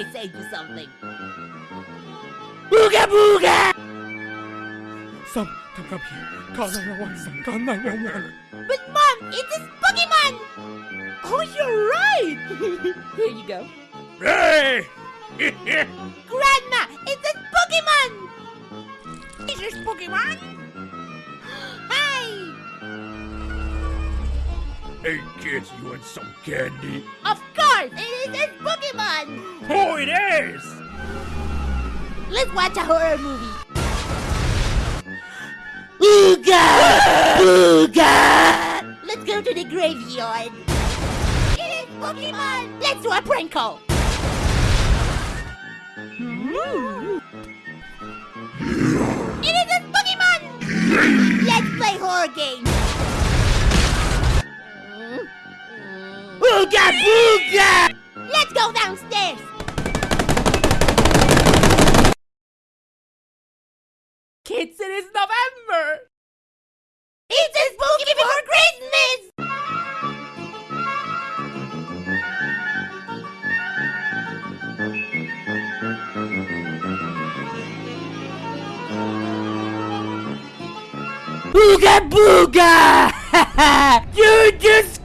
I say you something. Booga booga! Some, come, come here. Call 911, son. Call 911. But mom, it is Pokemon! Oh, you're right! here you go. Hey! Grandma, hey kids, you want some candy? Of course, it is a Pokemon! Oh, it is! Let's watch a horror movie. Booga! Booga! Let's go to the graveyard. It is Pokemon! Let's do a prank call. It is a Pokemon! Let's play horror games. Booga booga! Let's go downstairs. Kids, it is November! It's a spooky before Christmas! Booga booga! you just